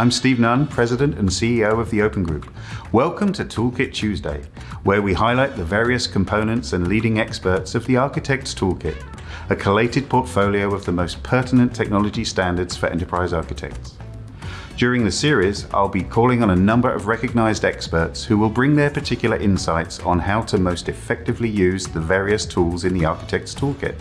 I'm Steve Nunn, President and CEO of the Open Group. Welcome to Toolkit Tuesday, where we highlight the various components and leading experts of the Architect's Toolkit, a collated portfolio of the most pertinent technology standards for enterprise architects. During the series, I'll be calling on a number of recognized experts who will bring their particular insights on how to most effectively use the various tools in the Architect's Toolkit.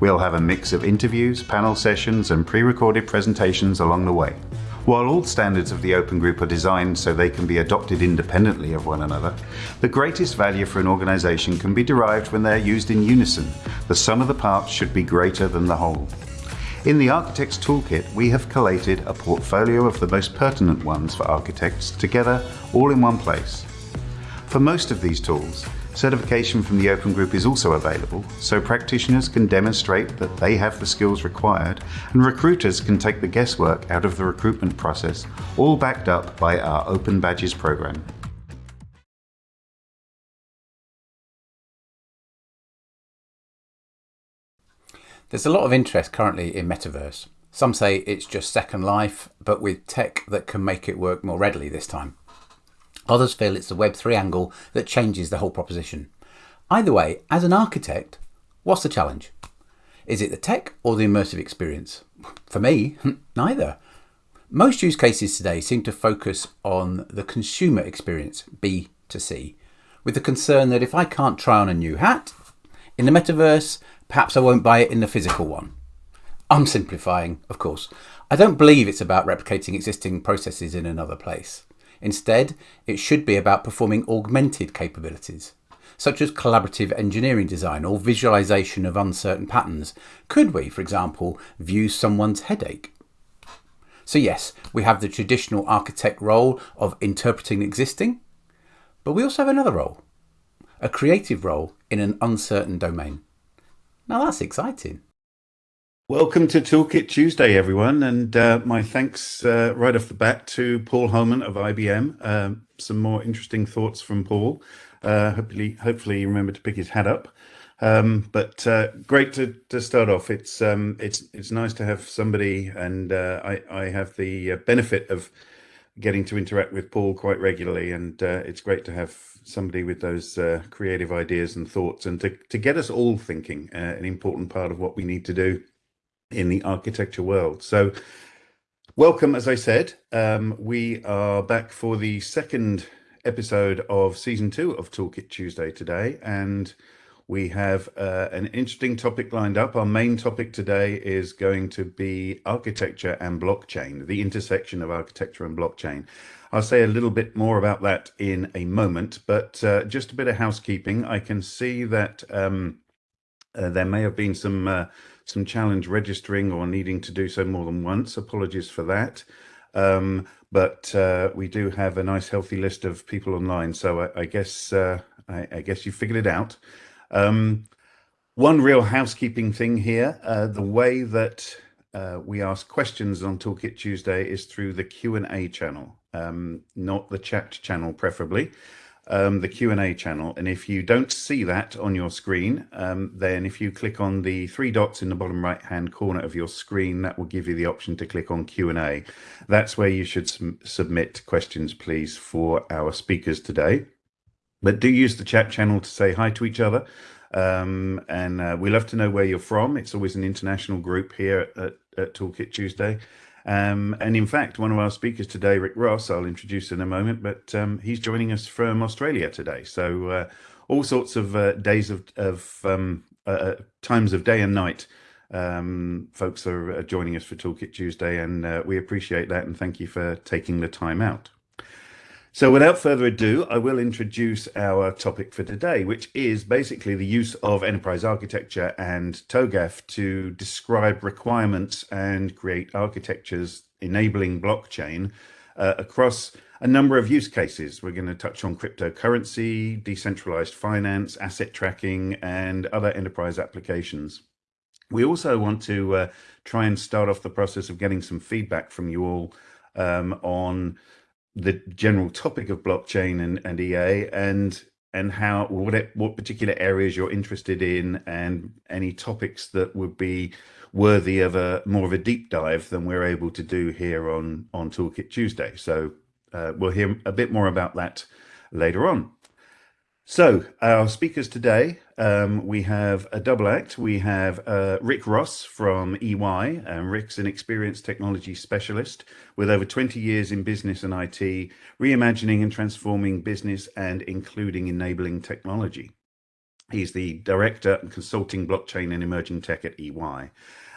We'll have a mix of interviews, panel sessions, and pre-recorded presentations along the way. While all standards of the Open Group are designed so they can be adopted independently of one another, the greatest value for an organization can be derived when they're used in unison. The sum of the parts should be greater than the whole. In the Architect's Toolkit, we have collated a portfolio of the most pertinent ones for architects together all in one place. For most of these tools, Certification from the Open Group is also available, so practitioners can demonstrate that they have the skills required and recruiters can take the guesswork out of the recruitment process, all backed up by our Open Badges program. There's a lot of interest currently in metaverse. Some say it's just Second Life, but with tech that can make it work more readily this time. Others feel it's the Web3 angle that changes the whole proposition. Either way, as an architect, what's the challenge? Is it the tech or the immersive experience? For me, neither. Most use cases today seem to focus on the consumer experience, B to C, with the concern that if I can't try on a new hat in the metaverse, perhaps I won't buy it in the physical one. I'm simplifying, of course. I don't believe it's about replicating existing processes in another place. Instead, it should be about performing augmented capabilities, such as collaborative engineering design or visualization of uncertain patterns. Could we, for example, view someone's headache? So yes, we have the traditional architect role of interpreting existing, but we also have another role, a creative role in an uncertain domain. Now that's exciting. Welcome to Toolkit Tuesday, everyone, and uh, my thanks uh, right off the bat to Paul Homan of IBM. Um, some more interesting thoughts from Paul. Uh, hopefully, hopefully, you remember to pick his hat up. Um, but uh, great to, to start off. It's um, it's it's nice to have somebody, and uh, I I have the uh, benefit of getting to interact with Paul quite regularly, and it's great to have somebody with those creative ideas and thoughts, and to to get us all thinking. an important part of what we need to do in the architecture world. So welcome, as I said, um, we are back for the second episode of season two of Toolkit Tuesday today. And we have uh, an interesting topic lined up. Our main topic today is going to be architecture and blockchain, the intersection of architecture and blockchain. I'll say a little bit more about that in a moment, but uh, just a bit of housekeeping. I can see that um, uh, there may have been some uh, some challenge registering or needing to do so more than once. Apologies for that. Um, but uh, we do have a nice healthy list of people online. So I, I guess uh, I, I, guess you figured it out. Um, one real housekeeping thing here, uh, the way that uh, we ask questions on Toolkit Tuesday is through the Q&A channel, um, not the chat channel preferably um, the Q&A channel. And if you don't see that on your screen, um, then if you click on the three dots in the bottom right hand corner of your screen, that will give you the option to click on Q&A. That's where you should submit questions, please, for our speakers today. But do use the chat channel to say hi to each other. Um, and uh, we love to know where you're from. It's always an international group here at, at Toolkit Tuesday. Um, and in fact, one of our speakers today, Rick Ross, I'll introduce in a moment, but um, he's joining us from Australia today. So uh, all sorts of uh, days of, of um, uh, uh times of day and night. Um, folks are joining us for Toolkit Tuesday, and uh, we appreciate that. And thank you for taking the time out. So without further ado, I will introduce our topic for today, which is basically the use of enterprise architecture and TOGAF to describe requirements and create architectures enabling blockchain uh, across a number of use cases. We're going to touch on cryptocurrency, decentralized finance, asset tracking, and other enterprise applications. We also want to uh, try and start off the process of getting some feedback from you all um, on the general topic of blockchain and, and EA and and how what what particular areas you're interested in and any topics that would be worthy of a more of a deep dive than we're able to do here on on Toolkit Tuesday. So uh, we'll hear a bit more about that later on. So our speakers today, um, we have a double act. We have uh, Rick Ross from EY. and Rick's an experienced technology specialist with over 20 years in business and IT, reimagining and transforming business and including enabling technology. He's the director and consulting blockchain and emerging tech at EY.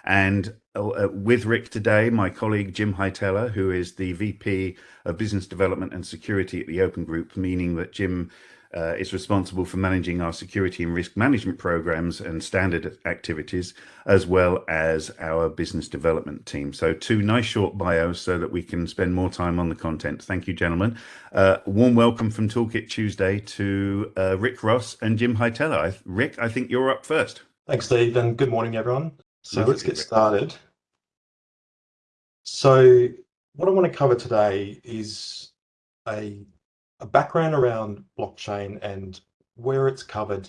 And uh, with Rick today, my colleague Jim Hietala, who is the VP of Business Development and Security at the Open Group, meaning that Jim uh, is responsible for managing our security and risk management programs and standard activities, as well as our business development team. So two nice short bios so that we can spend more time on the content. Thank you, gentlemen. Uh, warm welcome from Toolkit Tuesday to uh, Rick Ross and Jim Hietala. Rick, I think you're up first. Thanks, Steve, and good morning, everyone. So let's get started. So what I want to cover today is a, a background around blockchain and where it's covered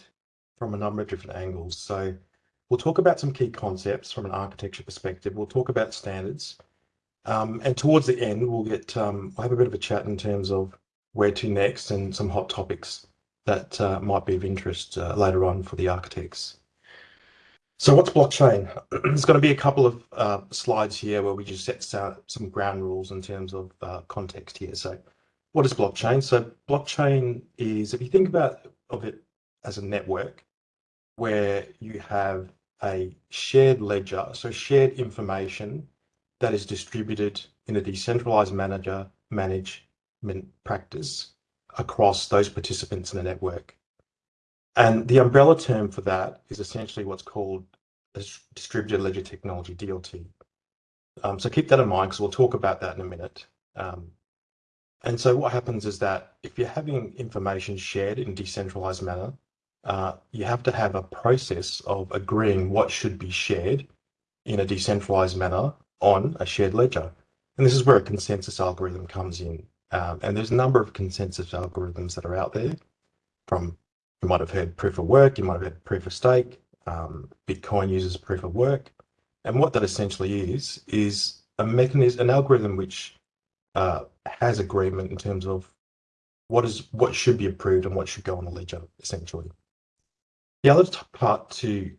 from a number of different angles. So we'll talk about some key concepts from an architecture perspective. We'll talk about standards. Um, and towards the end, we'll get um, we'll have a bit of a chat in terms of where to next and some hot topics that uh, might be of interest uh, later on for the architects. So what's blockchain? There's going to be a couple of uh, slides here where we just set some ground rules in terms of uh, context here. So what is blockchain? So blockchain is, if you think about of it as a network where you have a shared ledger, so shared information that is distributed in a decentralized manager management practice across those participants in the network. And the umbrella term for that is essentially what's called a distributed ledger technology, DLT. Um, so keep that in mind because we'll talk about that in a minute. Um, and so what happens is that if you're having information shared in a decentralized manner, uh, you have to have a process of agreeing what should be shared in a decentralized manner on a shared ledger. And this is where a consensus algorithm comes in. Um, and there's a number of consensus algorithms that are out there from you might have heard proof of work, you might have heard proof of stake, um, Bitcoin uses proof of work. And what that essentially is, is a mechanism, an algorithm which uh, has agreement in terms of what is what should be approved and what should go on the ledger, essentially. The other part to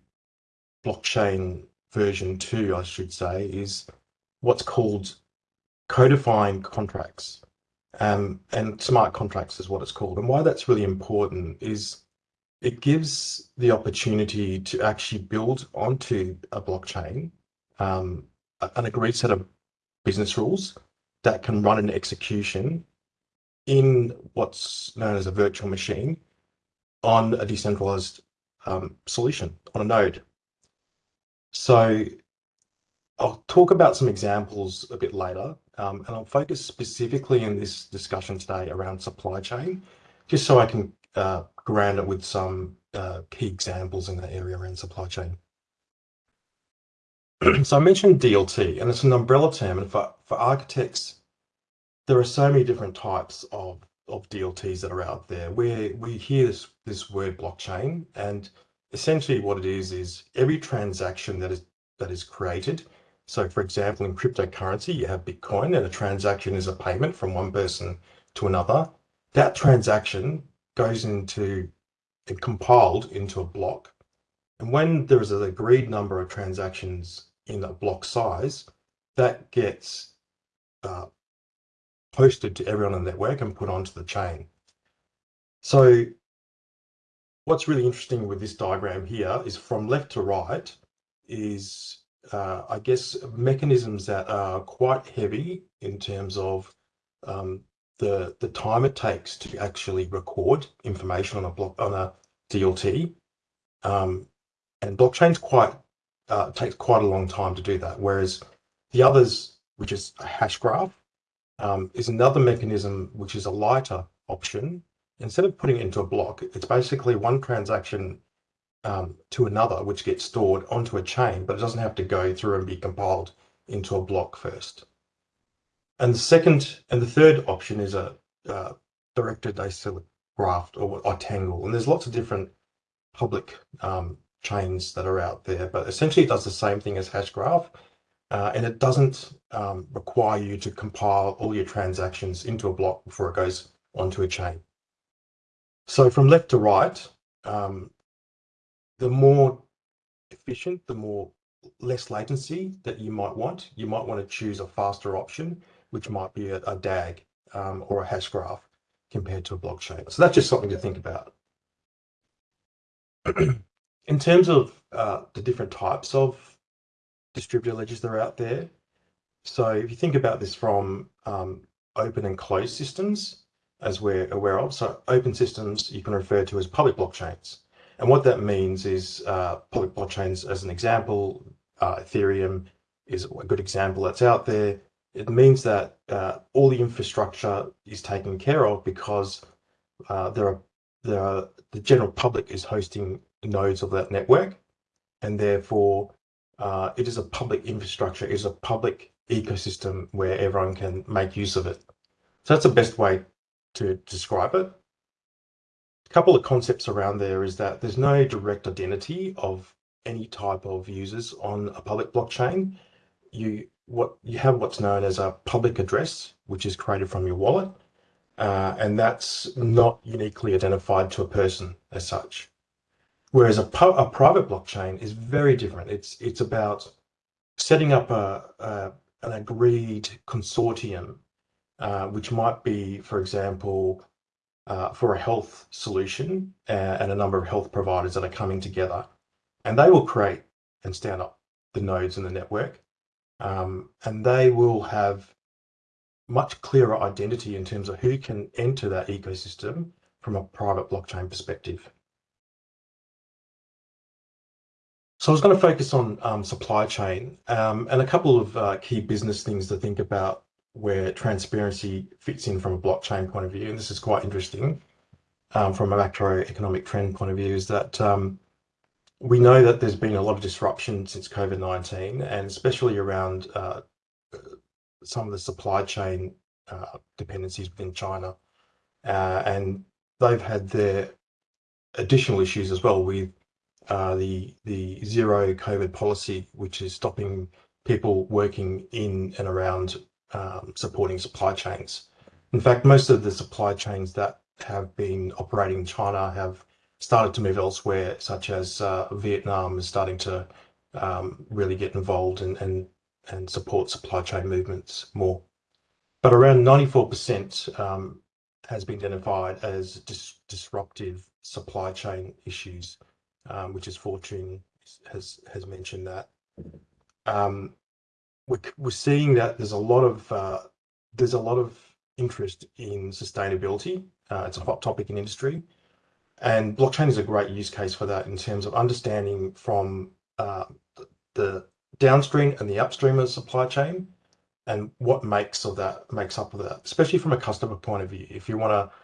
blockchain version two, I should say, is what's called codifying contracts. Um, and smart contracts is what it's called. And why that's really important is it gives the opportunity to actually build onto a blockchain um, an agreed set of business rules that can run an execution in what's known as a virtual machine on a decentralized um, solution on a node. So I'll talk about some examples a bit later, um, and I'll focus specifically in this discussion today around supply chain, just so I can uh, ground it with some uh, key examples in that area around supply chain. so I mentioned DLT, and it's an umbrella term. And for, for architects, there are so many different types of, of DLTs that are out there. Where we hear this, this word blockchain, and essentially what it is is every transaction that is that is created. So, for example, in cryptocurrency, you have Bitcoin, and a transaction is a payment from one person to another. That transaction goes into and compiled into a block. And when there is an agreed number of transactions in a block size, that gets uh, posted to everyone on the network and put onto the chain. So what's really interesting with this diagram here is from left to right is, uh, I guess, mechanisms that are quite heavy in terms of um, the the time it takes to actually record information on a block on a DLT, um, and blockchain's quite uh, takes quite a long time to do that. Whereas the others, which is a hash graph, um, is another mechanism which is a lighter option. Instead of putting it into a block, it's basically one transaction um, to another, which gets stored onto a chain, but it doesn't have to go through and be compiled into a block first. And the second and the third option is a uh, directed acyclic graph or, or Tangle, and there's lots of different public um, chains that are out there, but essentially it does the same thing as Hashgraph, uh, and it doesn't um, require you to compile all your transactions into a block before it goes onto a chain. So from left to right, um, the more efficient, the more less latency that you might want. You might want to choose a faster option, which might be a, a DAG um, or a hash graph compared to a blockchain. So that's just something to think about. In terms of uh, the different types of distributed ledgers that are out there, so if you think about this from um, open and closed systems, as we're aware of, so open systems you can refer to as public blockchains. And what that means is uh, public blockchains, as an example, uh, Ethereum is a good example that's out there. It means that uh, all the infrastructure is taken care of because uh, there are, there are, the general public is hosting nodes of that network, and therefore uh, it is a public infrastructure, it is a public ecosystem where everyone can make use of it. So that's the best way to describe it. A couple of concepts around there is that there's no direct identity of any type of users on a public blockchain. You what you have what's known as a public address, which is created from your wallet, uh, and that's not uniquely identified to a person as such. Whereas a, a private blockchain is very different. It's it's about setting up a, a an agreed consortium, uh, which might be, for example, uh, for a health solution uh, and a number of health providers that are coming together, and they will create and stand up the nodes in the network, um, and they will have much clearer identity in terms of who can enter that ecosystem from a private blockchain perspective. So I was going to focus on um, supply chain um, and a couple of uh, key business things to think about where transparency fits in from a blockchain point of view. And this is quite interesting um, from a macroeconomic trend point of view is that um, we know that there's been a lot of disruption since COVID-19 and especially around uh, some of the supply chain uh, dependencies within China. Uh, and they've had their additional issues as well with uh, the the zero COVID policy, which is stopping people working in and around um, supporting supply chains. In fact, most of the supply chains that have been operating in China have started to move elsewhere, such as uh, Vietnam is starting to um, really get involved and, and, and support supply chain movements more. But around 94% um, has been identified as dis disruptive supply chain issues um, which is Fortune has has mentioned that. Um, we're, we're seeing that there's a lot of uh, there's a lot of interest in sustainability. Uh, it's a hot topic in industry, and blockchain is a great use case for that in terms of understanding from uh, the downstream and the upstream of the supply chain and what makes of that makes up of that, especially from a customer point of view. If you want to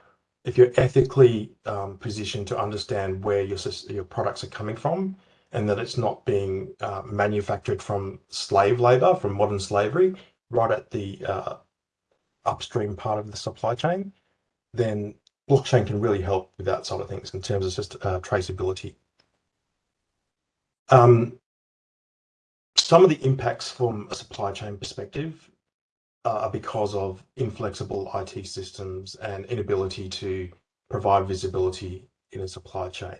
if you're ethically um, positioned to understand where your your products are coming from and that it's not being uh, manufactured from slave labor, from modern slavery, right at the uh, upstream part of the supply chain, then blockchain can really help with that sort of things in terms of just uh, traceability. Um, some of the impacts from a supply chain perspective uh, because of inflexible IT systems and inability to provide visibility in a supply chain.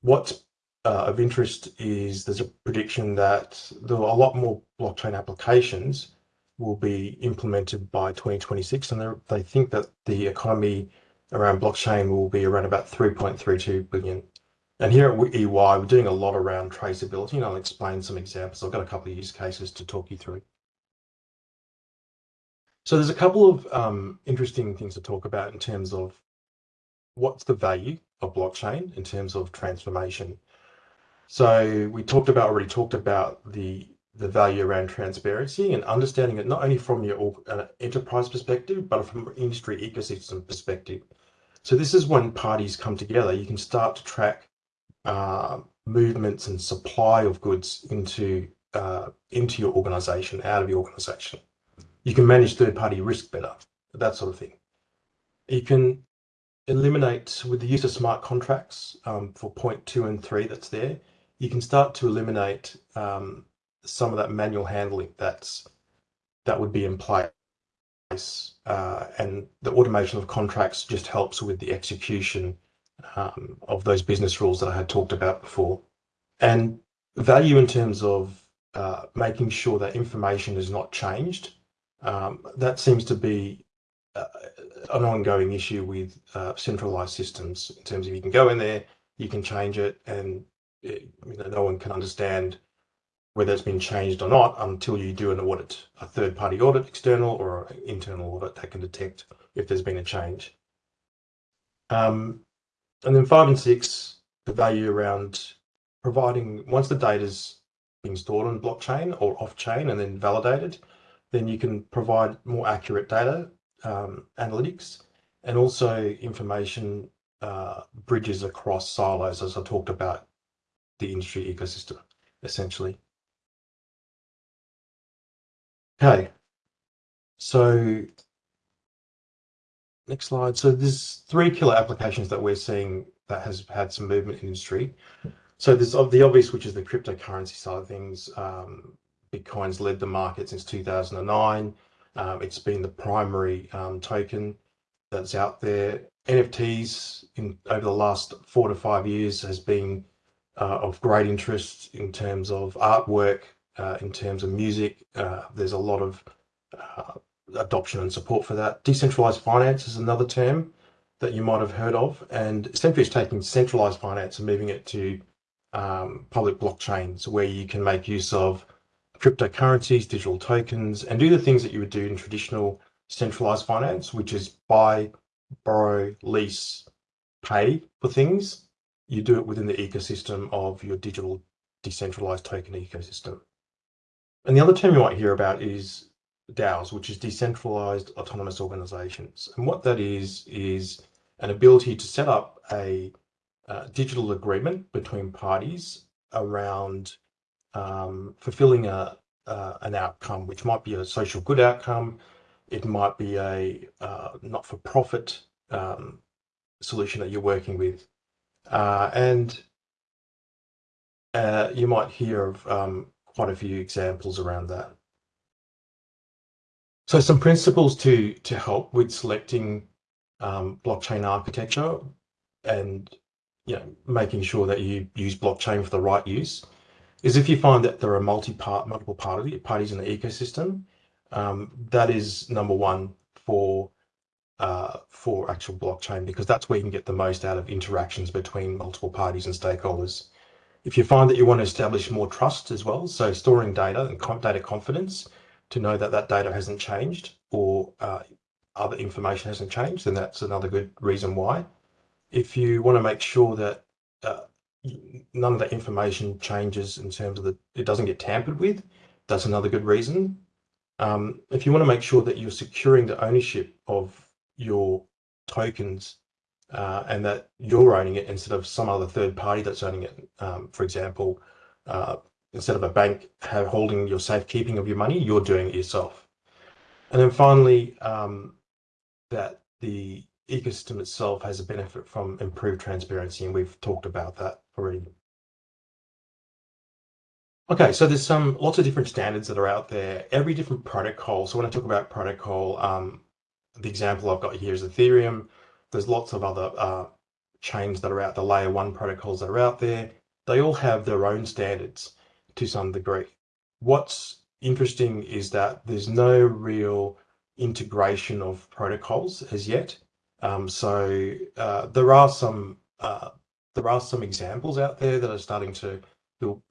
What's uh, of interest is there's a prediction that there are a lot more blockchain applications will be implemented by 2026 and they think that the economy around blockchain will be around about 3.32 billion. And here at EY, we're doing a lot around traceability and I'll explain some examples. I've got a couple of use cases to talk you through. So there's a couple of um, interesting things to talk about in terms of what's the value of blockchain in terms of transformation. So we talked about already talked about the the value around transparency and understanding it not only from your uh, enterprise perspective, but from industry ecosystem perspective. So this is when parties come together, you can start to track uh, movements and supply of goods into uh, into your organization, out of your organization you can manage third party risk better, that sort of thing. You can eliminate with the use of smart contracts um, for point two and three that's there, you can start to eliminate um, some of that manual handling that's that would be in place. Uh, and the automation of contracts just helps with the execution um, of those business rules that I had talked about before. And value in terms of uh, making sure that information is not changed. Um, that seems to be uh, an ongoing issue with uh, centralized systems in terms of you can go in there, you can change it, and it, you know, no one can understand whether it's been changed or not until you do an audit, a third party audit, external or internal audit that can detect if there's been a change. Um, and then five and six, the value around providing, once the data's been stored on blockchain or off chain and then validated, then you can provide more accurate data um, analytics and also information uh, bridges across silos, as I talked about the industry ecosystem, essentially. Okay, so next slide. So there's three killer applications that we're seeing that has had some movement in industry. So there's the obvious, which is the cryptocurrency side of things. Um, Bitcoin's led the market since 2009. Um, it's been the primary um, token that's out there. NFTs in over the last four to five years has been uh, of great interest in terms of artwork, uh, in terms of music. Uh, there's a lot of uh, adoption and support for that. Decentralized finance is another term that you might have heard of, and essentially it's taking centralized finance and moving it to um, public blockchains where you can make use of cryptocurrencies, digital tokens, and do the things that you would do in traditional centralized finance, which is buy, borrow, lease, pay for things. You do it within the ecosystem of your digital decentralized token ecosystem. And the other term you might hear about is DAOs, which is decentralized autonomous organizations. And what that is, is an ability to set up a uh, digital agreement between parties around um, fulfilling a, uh, an outcome, which might be a social good outcome. It might be a uh, not-for-profit um, solution that you're working with. Uh, and uh, you might hear of um, quite a few examples around that. So some principles to, to help with selecting um, blockchain architecture and you know, making sure that you use blockchain for the right use is if you find that there are multi-part, multiple party, parties in the ecosystem, um, that is number one for uh, for actual blockchain because that's where you can get the most out of interactions between multiple parties and stakeholders. If you find that you want to establish more trust as well, so storing data and data confidence to know that that data hasn't changed or uh, other information hasn't changed, then that's another good reason why. If you want to make sure that uh, none of the information changes in terms of the, it doesn't get tampered with. That's another good reason. Um, if you want to make sure that you're securing the ownership of your tokens uh, and that you're owning it instead of some other third party that's owning it. Um, for example, uh, instead of a bank holding your safekeeping of your money, you're doing it yourself. And then finally, um, that the ecosystem itself has a benefit from improved transparency, and we've talked about that already. Okay, so there's some lots of different standards that are out there, every different protocol. So when I talk about protocol, um, the example I've got here is Ethereum. There's lots of other uh, chains that are out, the layer one protocols that are out there. They all have their own standards to some degree. What's interesting is that there's no real integration of protocols as yet. Um, so uh, there are some uh, there are some examples out there that are starting to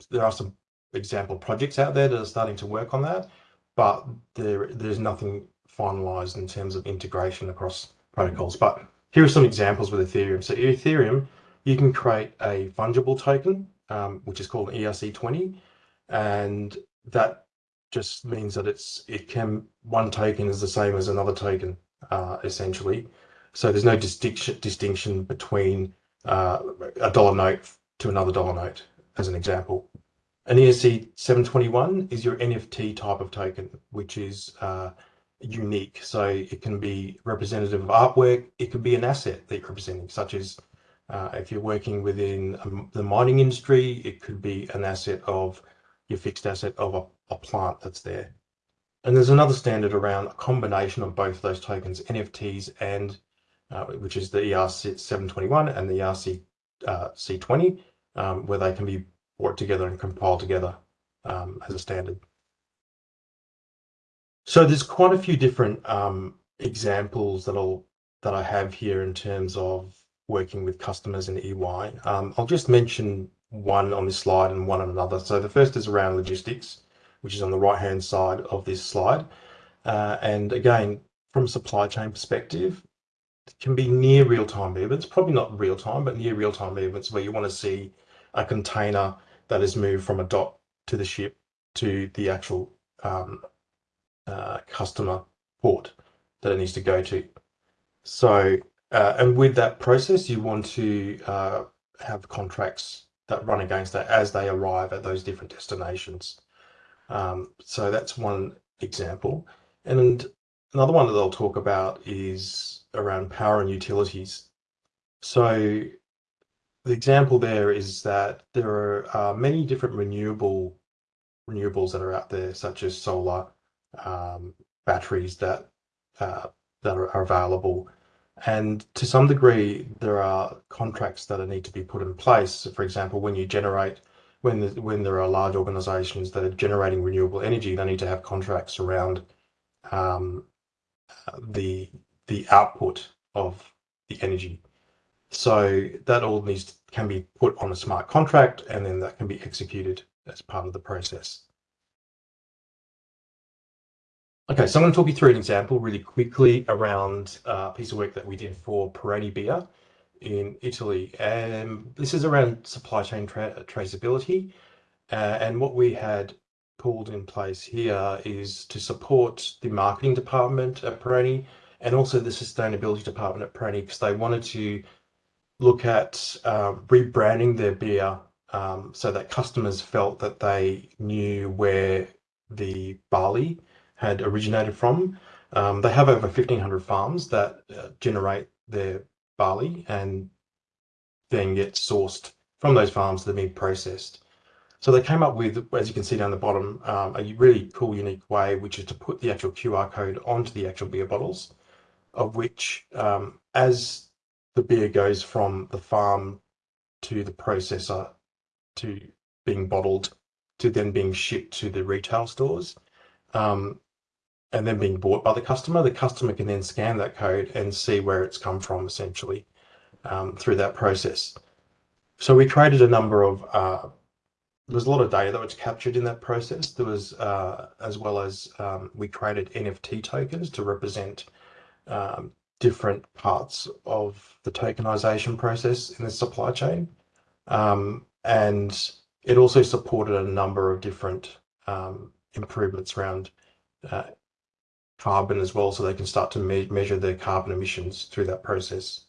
there are some example projects out there that are starting to work on that, but there there's nothing finalized in terms of integration across protocols. But here are some examples with Ethereum. So Ethereum, you can create a fungible token, um, which is called an ERC20, and that just means that it's it can one token is the same as another token uh, essentially. So there's no distinction distinction between uh, a dollar note to another dollar note, as an example. An ERC 721 is your NFT type of token, which is uh, unique. So it can be representative of artwork. It could be an asset that you're representing, such as uh, if you're working within um, the mining industry, it could be an asset of your fixed asset of a, a plant that's there. And there's another standard around a combination of both those tokens, NFTs and uh, which is the ERC 721 and the ERC uh, C20, um, where they can be brought together and compiled together um, as a standard. So there's quite a few different um, examples that I'll that I have here in terms of working with customers in EY. Um, I'll just mention one on this slide and one on another. So the first is around logistics, which is on the right hand side of this slide. Uh, and again, from a supply chain perspective, can be near real-time movements, probably not real-time, but near real-time movements where you want to see a container that is moved from a dock to the ship to the actual um, uh, customer port that it needs to go to. So, uh, and with that process, you want to uh, have contracts that run against that as they arrive at those different destinations. Um, so that's one example. And another one that I'll talk about is around power and utilities. So the example there is that there are uh, many different renewable renewables that are out there, such as solar, um, batteries that uh, that are, are, available, and to some degree, there are contracts that need to be put in place. For example, when you generate, when the, when there are large organisations that are generating renewable energy, they need to have contracts around um, the the output of the energy. So that all needs to, can be put on a smart contract and then that can be executed as part of the process. Okay, so I'm going to talk you through an example really quickly around a piece of work that we did for Peroni Beer in Italy. And this is around supply chain tra traceability. Uh, and what we had pulled in place here is to support the marketing department at Peroni and also the sustainability department at Peroni because they wanted to look at uh, rebranding their beer um, so that customers felt that they knew where the barley had originated from. Um, they have over 1,500 farms that uh, generate their barley and then get sourced from those farms that are being processed. So they came up with, as you can see down the bottom, um, a really cool, unique way, which is to put the actual QR code onto the actual beer bottles of which um, as the beer goes from the farm to the processor to being bottled to then being shipped to the retail stores um, and then being bought by the customer, the customer can then scan that code and see where it's come from essentially um, through that process. So we created a number of, uh, a lot of data that was captured in that process. There was, uh, as well as um, we created NFT tokens to represent um, different parts of the tokenization process in the supply chain. Um, and it also supported a number of different um, improvements around uh, carbon as well, so they can start to me measure their carbon emissions through that process.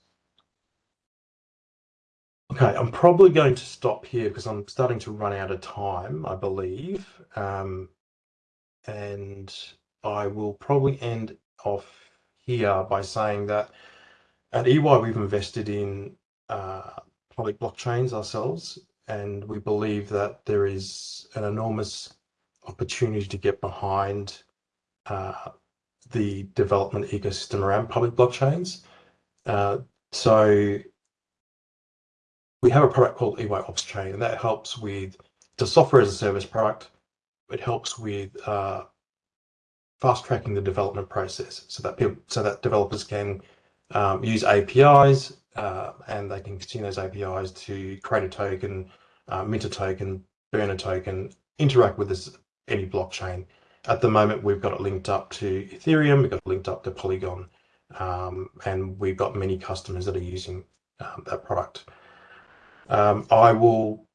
Okay, I'm probably going to stop here because I'm starting to run out of time, I believe. Um, and I will probably end off here by saying that at EY we've invested in uh, public blockchains ourselves, and we believe that there is an enormous opportunity to get behind uh, the development ecosystem around public blockchains. Uh, so we have a product called EY OpsChain, and that helps with the software as a service product. It helps with uh, fast tracking the development process so that people, so that developers can um, use APIs uh, and they can consume those APIs to create a token, uh, mint a token, burn a token, interact with this any blockchain. At the moment, we've got it linked up to Ethereum, we've got it linked up to Polygon, um, and we've got many customers that are using um, that product. Um, I will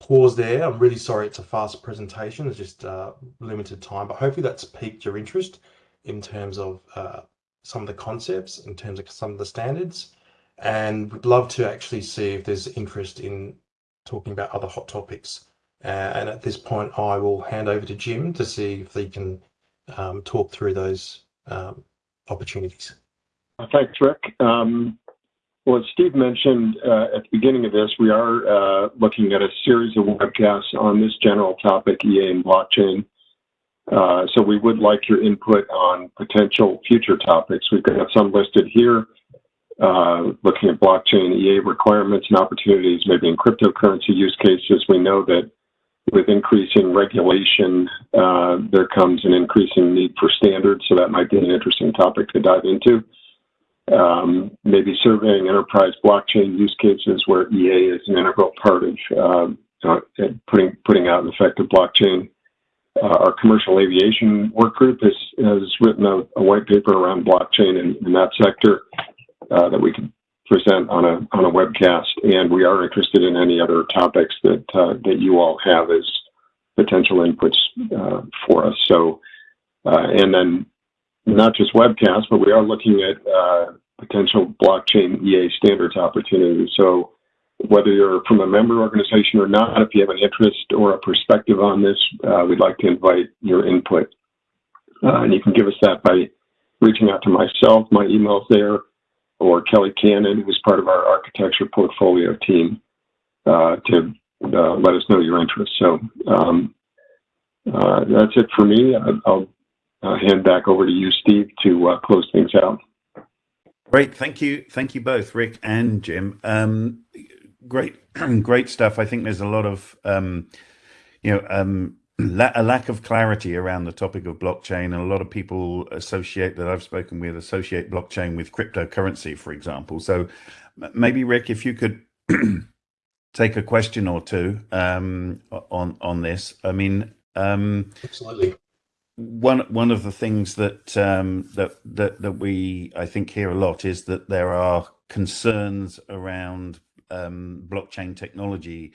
pause there. I'm really sorry it's a fast presentation. It's just uh, limited time, but hopefully that's piqued your interest in terms of uh, some of the concepts, in terms of some of the standards. And we'd love to actually see if there's interest in talking about other hot topics. Uh, and at this point, I will hand over to Jim to see if he can um, talk through those um, opportunities. Thanks, Rick. Um, well, as Steve mentioned uh, at the beginning of this, we are uh, looking at a series of webcasts on this general topic, EA and blockchain. Uh, so we would like your input on potential future topics. We've got some listed here, looking at blockchain EA requirements and opportunities, maybe in cryptocurrency use cases. We know that with increasing regulation, there comes an increasing need for standards, so that might be an interesting topic to dive into maybe surveying enterprise blockchain use cases where EA is an integral part of um, uh, putting putting out an effective blockchain. Uh, our commercial aviation work group has, written a, white paper around blockchain in, that sector uh, that we can present on a on a webcast, and we are interested in any other topics that that you all have as potential inputs for us. So, and then not just webcasts, but we are looking at uh, potential blockchain EA standards opportunities. So whether you're from a member organization or not, if you have an interest or a perspective on this, uh, we'd like to invite your input. Uh, and you can give us that by reaching out to myself, my email's there, or Kelly Cannon, who's part of our architecture portfolio team, uh, to uh, let us know your interest. So um, uh, that's it for me. I'll hand back over to you, Steve, to uh, close things out. Great, thank you, thank you both, Rick and Jim. Um, great, great stuff. I think there's a lot of, um, you know, um, la a lack of clarity around the topic of blockchain, and a lot of people associate that I've spoken with associate blockchain with cryptocurrency, for example. So maybe Rick, if you could take a question or two um, on on this. I mean, um, absolutely one one of the things that um, that that that we I think hear a lot is that there are concerns around um, blockchain technology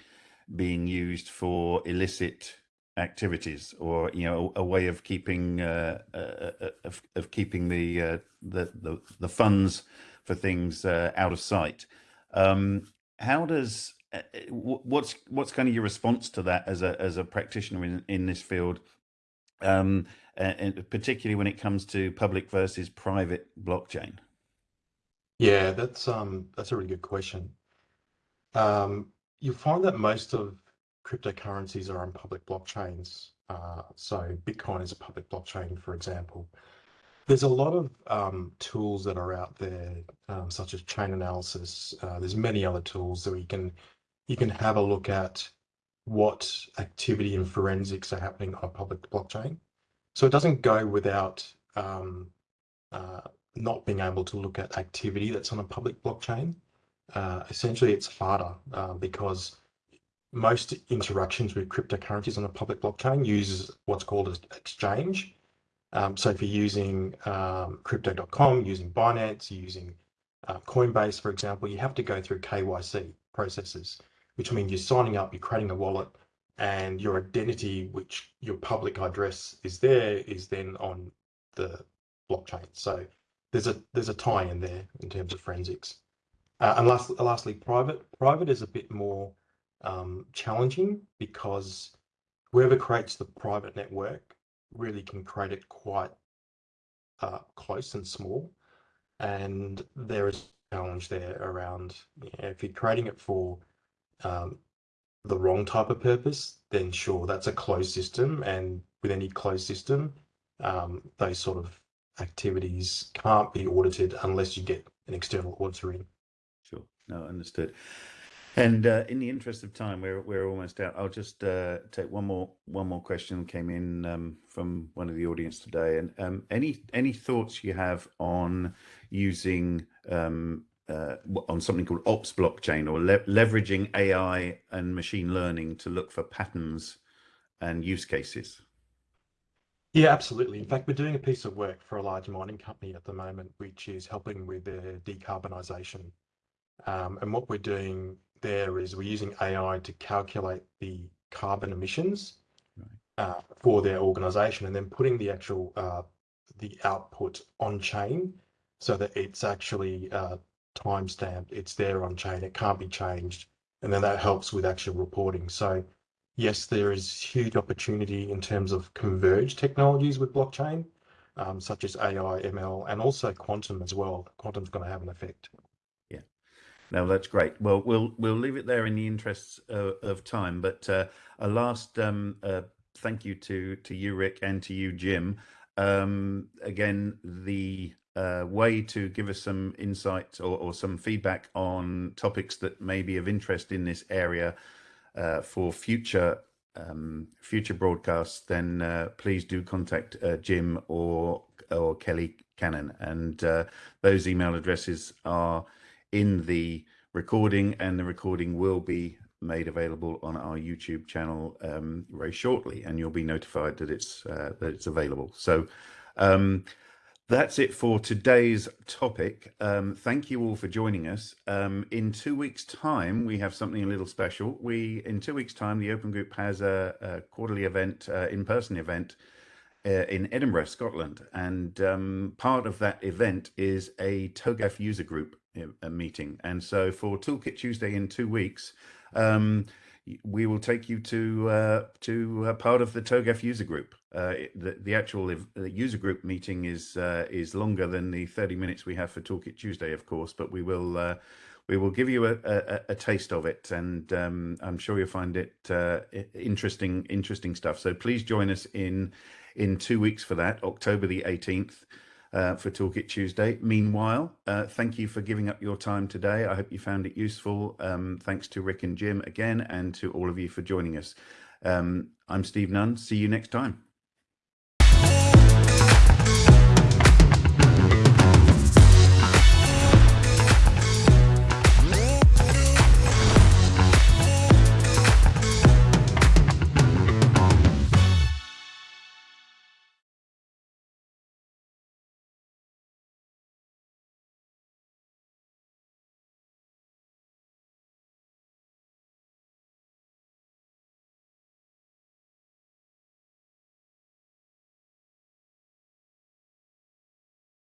being used for illicit activities or you know a, way of keeping uh, uh, uh of, of keeping the, uh, the, the the funds for things uh, out of sight. Um, how does uh, what's what's kind of your response to that as a as a practitioner in, in this field um, and particularly when it comes to public versus private blockchain? Yeah, that's um that's a really good question. Um, you find that most of cryptocurrencies are on public blockchains. Uh, so Bitcoin is a public blockchain, for example. There's a lot of um, tools that are out there, um, such as Chainalysis. Uh, there's many other tools that you can you can have a look at what activity and forensics are happening on a public blockchain. So it doesn't go without um, uh, not being able to look at activity that's on a public blockchain. Uh, essentially, it's harder uh, because most interactions with cryptocurrencies on a public blockchain uses what's called an exchange. Um, so if you're using um, crypto.com, using Binance, using uh, Coinbase, for example, you have to go through KYC processes which means you're signing up, you're creating a wallet, and your identity, which your public address is there, is then on the blockchain. So there's a there's a tie in there in terms of forensics. Uh, and last, lastly, private. Private is a bit more um, challenging because whoever creates the private network really can create it quite uh, close and small. And there is a challenge there around you know, if you're creating it for um, the wrong type of purpose, then sure, that's a closed system. And with any closed system, um, those sort of activities can't be audited unless you get an external auditor in. Sure. No, understood. And uh, in the interest of time, we're we're almost out. I'll just uh, take one more one more question came in um, from one of the audience today. And um, any any thoughts you have on using um, uh, on something called ops blockchain or le leveraging AI and machine learning to look for patterns and use cases? Yeah, absolutely. In fact, we're doing a piece of work for a large mining company at the moment, which is helping with their decarbonisation. Um, and what we're doing there is we're using AI to calculate the carbon emissions uh, for their organisation, and then putting the actual uh, the output on chain so that it's actually uh, timestamped. It's there on chain. It can't be changed. And then that helps with actual reporting. So yes, there is huge opportunity in terms of converged technologies with blockchain. um, such as AI, ML, and also quantum as well. Quantum's going to have an effect. Yeah, no, that's great. Well, we'll we'll leave it there in the interests of, of time. But uh, a last um, uh, thank you to to you, Rick, and to you, Jim. Um, again, the uh, way to give us some insight or, or, some feedback on topics that may be of interest in this area uh, for future um, future broadcasts, then uh, please do contact uh, Jim or or Kelly Cannon, and uh, those email addresses are in the recording, and the recording will be made available on our YouTube channel um, very shortly, and you'll be notified that it's uh, that it's available. So. Um, that's it for today's topic. Um, thank you all for joining us. Um, in two weeks' time, we have something a little special. We in two weeks' time, the Open Group has a, a quarterly event, uh, in-person event uh, in Edinburgh, Scotland, and um, part of that event is a TOGAF user group uh, meeting. And so, for Toolkit Tuesday in two weeks. Um, we will take you to uh, to uh, part of the TOGAF user group. Uh, the, the actual user group meeting is uh, is longer than the 30 minutes we have for Toolkit Tuesday, of course, but we will uh, we will give you a, a, a taste of it, and um, I'm sure you'll find it uh, interesting interesting stuff. So please join us in in two weeks for that, October the 18th uh, for Toolkit Tuesday. Meanwhile, thank you for giving up your time today. I hope you found it useful. Um, thanks to Rick and Jim again, and to all of you for joining us. Um, I'm Steve Nunn. See you next time.